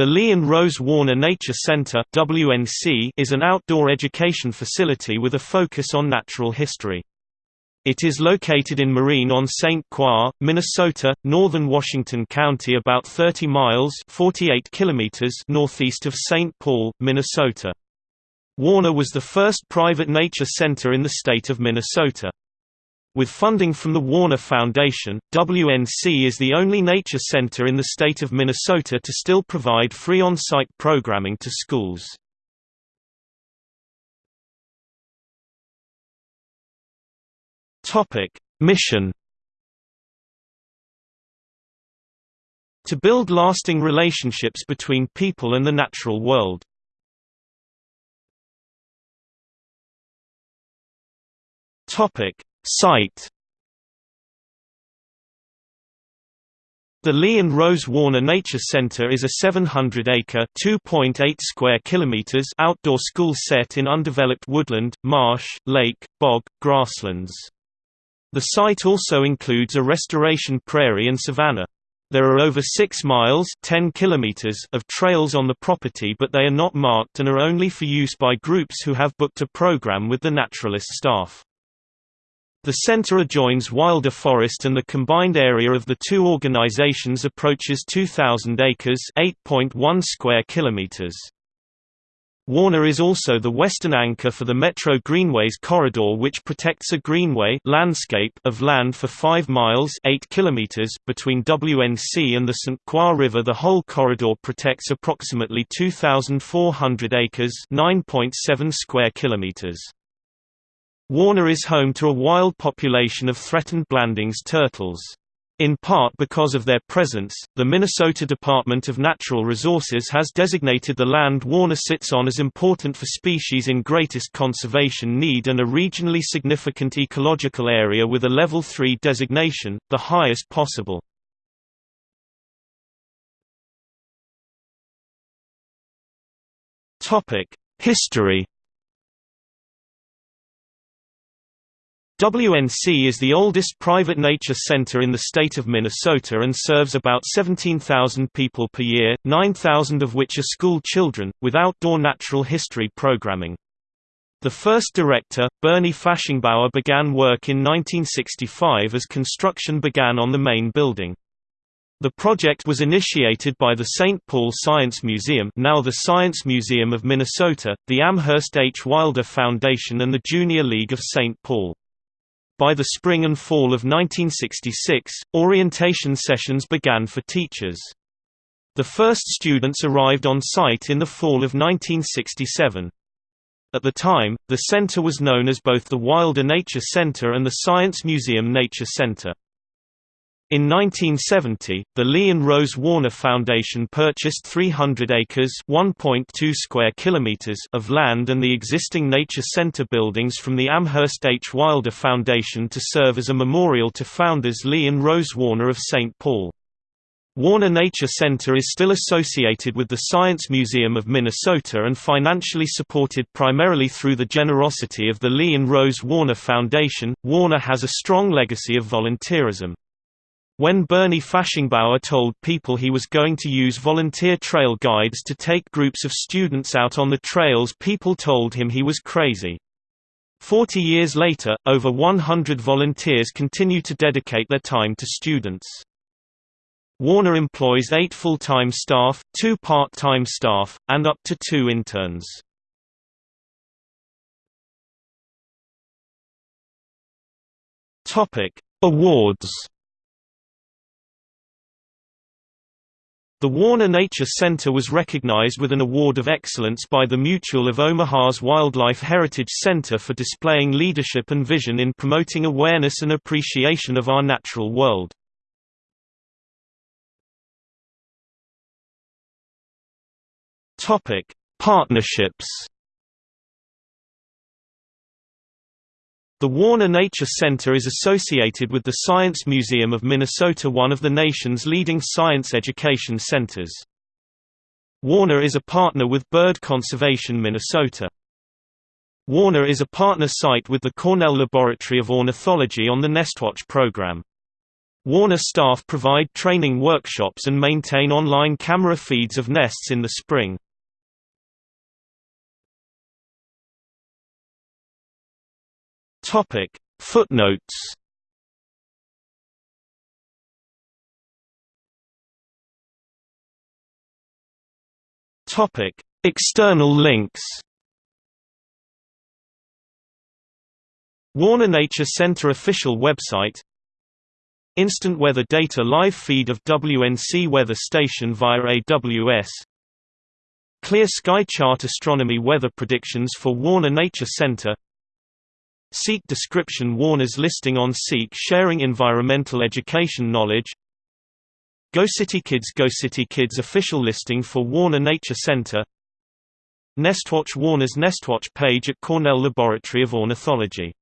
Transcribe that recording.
The Lee and Rose Warner Nature Center (WNC) is an outdoor education facility with a focus on natural history. It is located in Marine on St. Croix, Minnesota, northern Washington County about 30 miles 48 kilometers northeast of St. Paul, Minnesota. Warner was the first private nature center in the state of Minnesota. With funding from the Warner Foundation, WNC is the only nature center in the state of Minnesota to still provide free on-site programming to schools. Mission To build lasting relationships between people and the natural world. Topic Site The Lee and Rose Warner Nature Center is a 700-acre (2.8 square kilometers) outdoor school set in undeveloped woodland, marsh, lake, bog, grasslands. The site also includes a restoration prairie and savanna. There are over 6 miles 10 kilometers of trails on the property but they are not marked and are only for use by groups who have booked a program with the naturalist staff. The center adjoins Wilder Forest and the combined area of the two organizations approaches 2,000 acres 8.1 square kilometers. Warner is also the western anchor for the Metro Greenways corridor which protects a greenway landscape of land for 5 miles 8 kilometers between WNC and the St. Croix River The whole corridor protects approximately 2,400 acres 9.7 square kilometers. Warner is home to a wild population of threatened Blanding's turtles. In part because of their presence, the Minnesota Department of Natural Resources has designated the land Warner sits on as important for species in greatest conservation need and a regionally significant ecological area with a Level 3 designation, the highest possible. History WNC is the oldest private nature center in the state of Minnesota and serves about 17,000 people per year, 9,000 of which are school children, with outdoor natural history programming. The first director, Bernie Fashingbauer began work in 1965 as construction began on the main building. The project was initiated by the St. Paul Science Museum now the Science Museum of Minnesota, the Amherst H. Wilder Foundation and the Junior League of St. Paul. By the spring and fall of 1966, orientation sessions began for teachers. The first students arrived on site in the fall of 1967. At the time, the center was known as both the Wilder Nature Center and the Science Museum Nature Center. In 1970, the Lee and Rose Warner Foundation purchased 300 acres (1.2 square kilometers) of land and the existing Nature Center buildings from the Amherst H. Wilder Foundation to serve as a memorial to founders Lee and Rose Warner of St. Paul. Warner Nature Center is still associated with the Science Museum of Minnesota and financially supported primarily through the generosity of the Lee and Rose Warner Foundation. Warner has a strong legacy of volunteerism. When Bernie Fashingbauer told people he was going to use volunteer trail guides to take groups of students out on the trails people told him he was crazy. Forty years later, over 100 volunteers continue to dedicate their time to students. Warner employs eight full-time staff, two part-time staff, and up to two interns. Awards The Warner Nature Center was recognized with an Award of Excellence by the Mutual of Omaha's Wildlife Heritage Center for displaying leadership and vision in promoting awareness and appreciation of our natural world. Partnerships The Warner Nature Center is associated with the Science Museum of Minnesota one of the nation's leading science education centers. Warner is a partner with Bird Conservation Minnesota. Warner is a partner site with the Cornell Laboratory of Ornithology on the Nestwatch program. Warner staff provide training workshops and maintain online camera feeds of nests in the spring. Topic: Footnotes. Topic: External links. Warner Nature Center official website Instant weather data live feed of WNC weather station via AWS Clear sky chart astronomy weather predictions for Warner Nature Center Seek description Warner's listing on Seek sharing environmental education knowledge. Go City Kids Go City Kids official listing for Warner Nature Center. Nestwatch Warner's Nestwatch page at Cornell Laboratory of Ornithology